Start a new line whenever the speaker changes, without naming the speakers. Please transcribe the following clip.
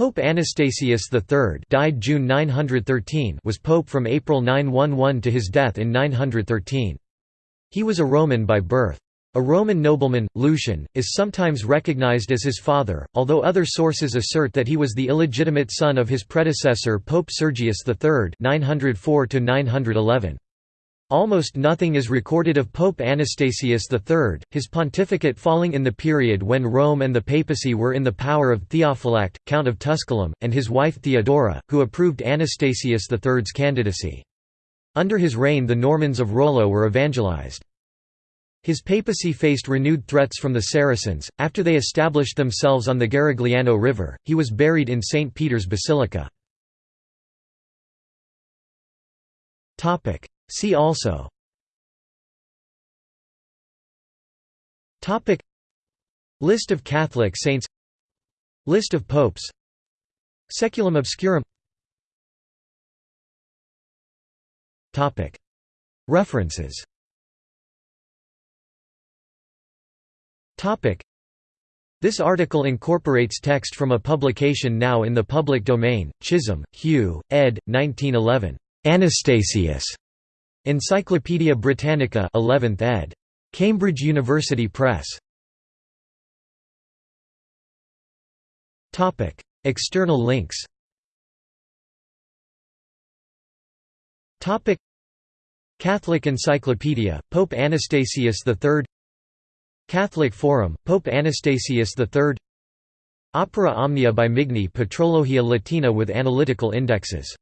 Pope Anastasius III died June 913 was pope from April 911 to his death in 913. He was a Roman by birth. A Roman nobleman, Lucian, is sometimes recognized as his father, although other sources assert that he was the illegitimate son of his predecessor Pope Sergius III 904 -911. Almost nothing is recorded of Pope Anastasius III, his pontificate falling in the period when Rome and the papacy were in the power of Theophylact, Count of Tusculum, and his wife Theodora, who approved Anastasius III's candidacy. Under his reign the Normans of Rollo were evangelized. His papacy faced renewed threats from the Saracens. After they established themselves on the Garigliano River, he was buried in St. Peter's Basilica. See also. Topic. List of Catholic saints. List of popes. Saeculum obscurum. Topic. References. Topic. This article incorporates text from a publication now in the public domain, Chisholm, Hugh, ed. 1911. Anastasius. Encyclopædia Britannica 11th ed. Cambridge University Press. Topic: External links. Topic: Catholic Encyclopedia, Pope Anastasius III Catholic Forum, Pope Anastasius III Opera Omnia by Migne Patrologia Latina with analytical indexes